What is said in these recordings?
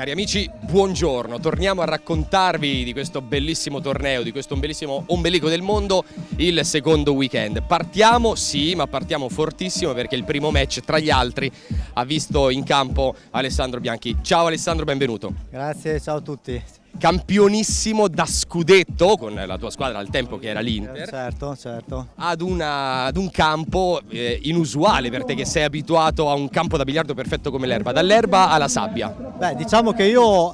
Cari amici, buongiorno. Torniamo a raccontarvi di questo bellissimo torneo, di questo bellissimo ombelico del mondo, il secondo weekend. Partiamo, sì, ma partiamo fortissimo perché il primo match tra gli altri ha visto in campo Alessandro Bianchi. Ciao Alessandro, benvenuto. Grazie, ciao a tutti. Campionissimo da scudetto con la tua squadra al tempo che era l'Inter. Certo, certo. Ad, una, ad un campo eh, inusuale per te che sei abituato a un campo da biliardo perfetto come l'erba, dall'erba alla sabbia. Beh, diciamo che io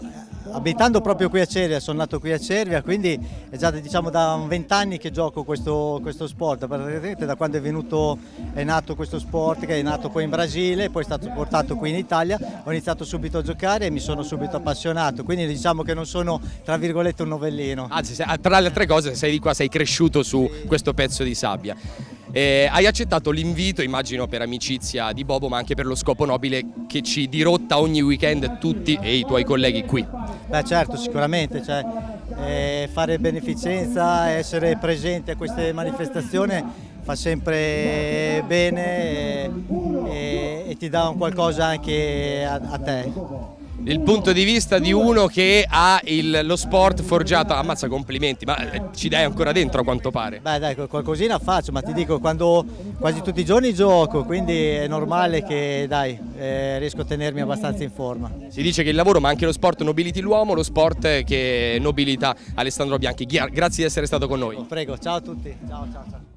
abitando proprio qui a Cervia, sono nato qui a Cervia, quindi è già diciamo, da vent'anni che gioco questo, questo, sport, da quando è, venuto, è nato questo sport che è nato poi in Brasile, poi è stato portato qui in Italia, ho iniziato subito a giocare e mi sono subito appassionato, quindi diciamo che non sono tra virgolette un novellino. Anzi, tra le altre cose sei di qua, sei cresciuto su questo pezzo di sabbia. Eh, hai accettato l'invito, immagino per amicizia di Bobo, ma anche per lo scopo nobile che ci dirotta ogni weekend tutti e i tuoi colleghi qui. Beh certo, sicuramente, cioè, eh, fare beneficenza, essere presente a queste manifestazioni fa sempre bene e, e, e ti dà un qualcosa anche a, a te il punto di vista di uno che ha il, lo sport forgiato, ammazza complimenti, ma eh, ci dai ancora dentro a quanto pare. Beh dai, qualcosina faccio, ma ti dico, quando quasi tutti i giorni gioco, quindi è normale che dai, eh, riesco a tenermi abbastanza in forma. Si dice che il lavoro ma anche lo sport nobiliti l'uomo, lo sport che nobilita Alessandro Bianchi. Grazie di essere stato con noi. Prego, ciao a tutti. Ciao, ciao, ciao.